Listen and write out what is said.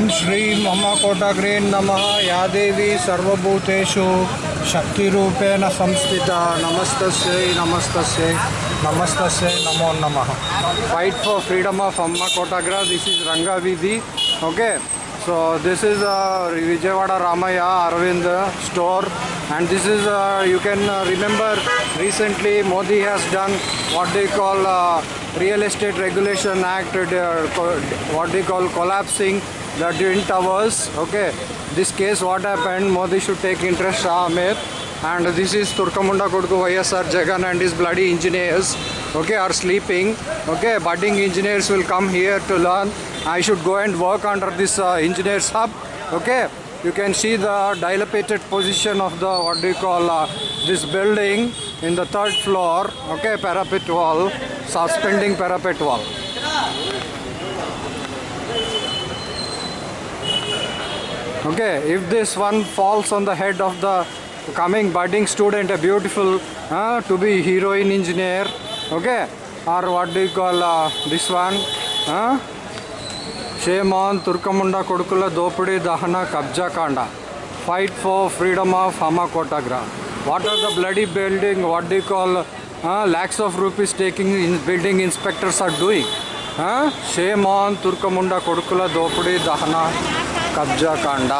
ಓಂ ಶ್ರೀ ಮಮ ಕೋಟಗ್ರೇ ನಮಃ. ಯಾದೇವಿ ಸರ್ವಭೂತೇಶು ಶಕ್ತಿರೂಪೇಣ ಸಂಸ್ಥಿತ. ನಮಸ್ತಸ್ಯೈ ನಮಸ್ತಸ್ಯೈ ನಮಸ್ತಸ್ಯೈ, ನಮೋ ನಮಃ. ಫೈಟ್ ಫಾರ್ ಫ್ರೀಡಮ್ ಆಫ್ ಅಮ್ಮ ಕೋಟಾಗ್ರ this is Rangaveedhi okay so this is Vijayawada Ramaiah Arvind store and this is you can remember recently Modi has done what the call real estate regulation act what they call collapsing the twin towers okay? This case what happened modi should take interest Ahmed and this is turkamunda koduku YSR jagan and his bloody engineers okay are sleeping okay? Budding engineers will come here to learn. I should go and work under this uh, engineers hub okay you can see the dilapidated position of the what do you call uh, this building in the third floor okay parapet wall suspending parapet wall. Okay if this one falls on the head of the coming budding student a beautiful uh, to be heroine engineer okay or what do you call uh, this one uh, షేమాన్ తుర్కముండ కొడుకుల దోపిడీ దహన కబ్జాకాండ fight for freedom of హమాకోటాగ్రా what are the bloody building what the call lakhs of rupees taking in building inspectors are doing? Shame on తుర్కముండ కొడుకుల దోపిడీ దహన కబ్జాకాండ